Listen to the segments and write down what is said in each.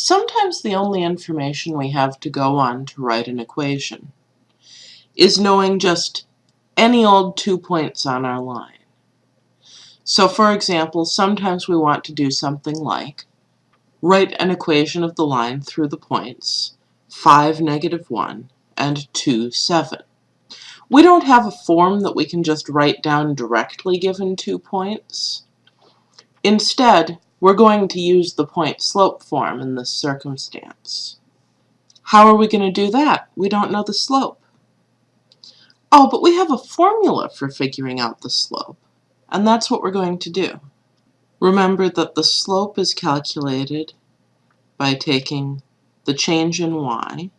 Sometimes the only information we have to go on to write an equation is knowing just any old two points on our line. So for example, sometimes we want to do something like write an equation of the line through the points 5, negative 1, and 2, 7. We don't have a form that we can just write down directly given two points. Instead, we're going to use the point-slope form in this circumstance. How are we going to do that? We don't know the slope. Oh, but we have a formula for figuring out the slope, and that's what we're going to do. Remember that the slope is calculated by taking the change in y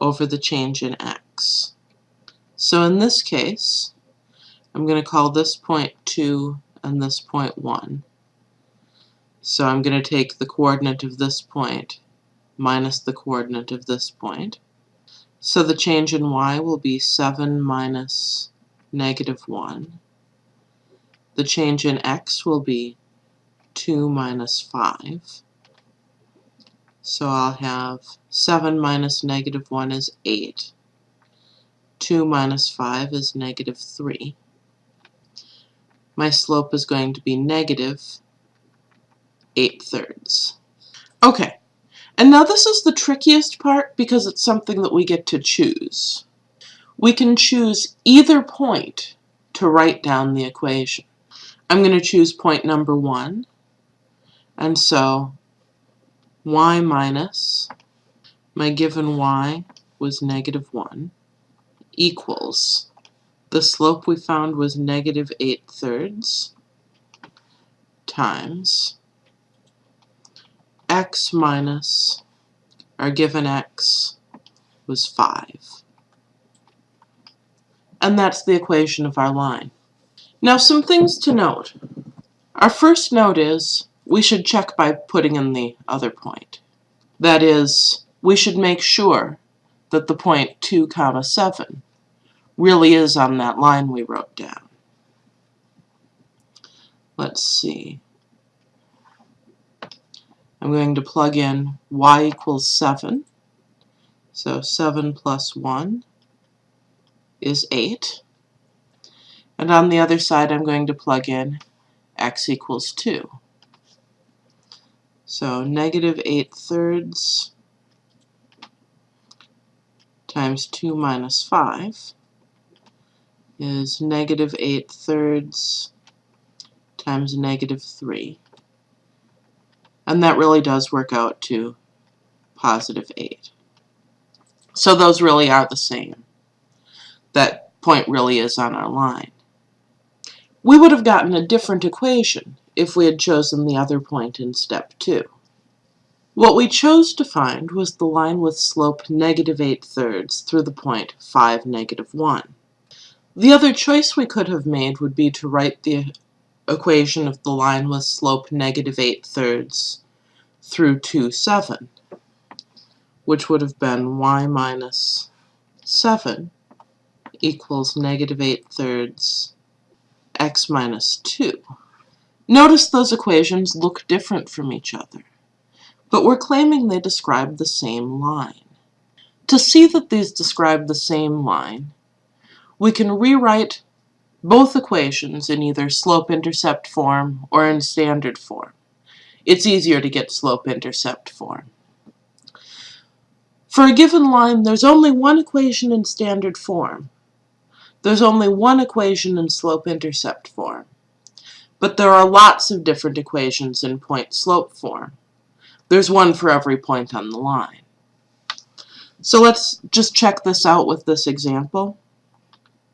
over the change in x. So in this case, I'm going to call this point 2 and this point 1. So I'm going to take the coordinate of this point minus the coordinate of this point. So the change in y will be 7 minus negative 1. The change in x will be 2 minus 5. So I'll have 7 minus negative 1 is 8. 2 minus 5 is negative 3. My slope is going to be negative 8 thirds. Okay, and now this is the trickiest part because it's something that we get to choose. We can choose either point to write down the equation. I'm going to choose point number 1, and so y minus my given y was negative 1 equals the slope we found was negative 8 thirds times x minus our given x was 5. And that's the equation of our line. Now some things to note. Our first note is we should check by putting in the other point. That is, we should make sure that the point 2 comma 7 really is on that line we wrote down. Let's see. I'm going to plug in y equals 7. So 7 plus 1 is 8. And on the other side, I'm going to plug in x equals 2. So negative 8 thirds times 2 minus 5 is negative 8 thirds times negative 3. And that really does work out to positive 8. So those really are the same. That point really is on our line. We would have gotten a different equation if we had chosen the other point in step 2. What we chose to find was the line with slope negative 8 thirds through the point 5, negative 1. The other choice we could have made would be to write the equation of the line with slope negative 8 thirds through 2, 7, which would have been y minus 7 equals negative 8 thirds x minus 2. Notice those equations look different from each other, but we're claiming they describe the same line. To see that these describe the same line, we can rewrite both equations in either slope-intercept form or in standard form. It's easier to get slope-intercept form. For a given line, there's only one equation in standard form. There's only one equation in slope-intercept form. But there are lots of different equations in point-slope form. There's one for every point on the line. So let's just check this out with this example.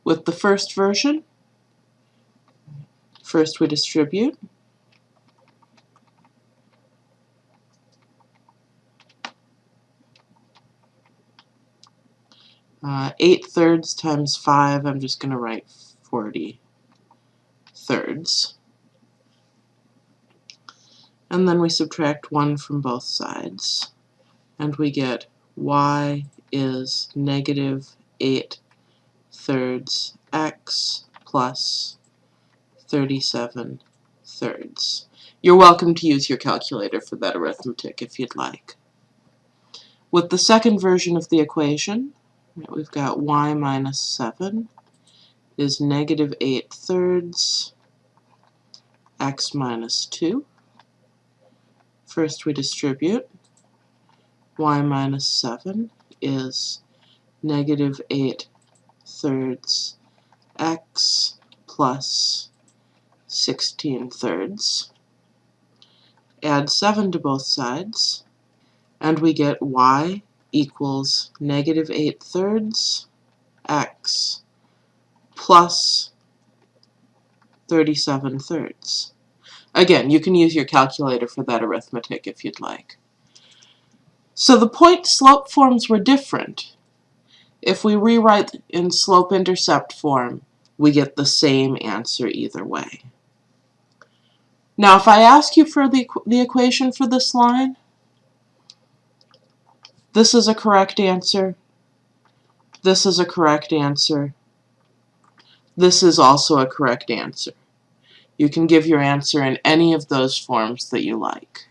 With the first version, First we distribute. Uh, 8 thirds times 5, I'm just going to write 40 thirds. And then we subtract 1 from both sides. And we get y is negative 8 thirds x plus 37 thirds. You're welcome to use your calculator for that arithmetic if you'd like. With the second version of the equation, we've got y minus 7 is negative 8 thirds x minus 2. First we distribute. y minus 7 is negative 8 thirds x plus 16 thirds. Add 7 to both sides, and we get y equals negative 8 thirds x plus 37 thirds. Again, you can use your calculator for that arithmetic if you'd like. So the point-slope forms were different. If we rewrite in slope-intercept form, we get the same answer either way. Now if I ask you for the, the equation for this line, this is a correct answer, this is a correct answer, this is also a correct answer. You can give your answer in any of those forms that you like.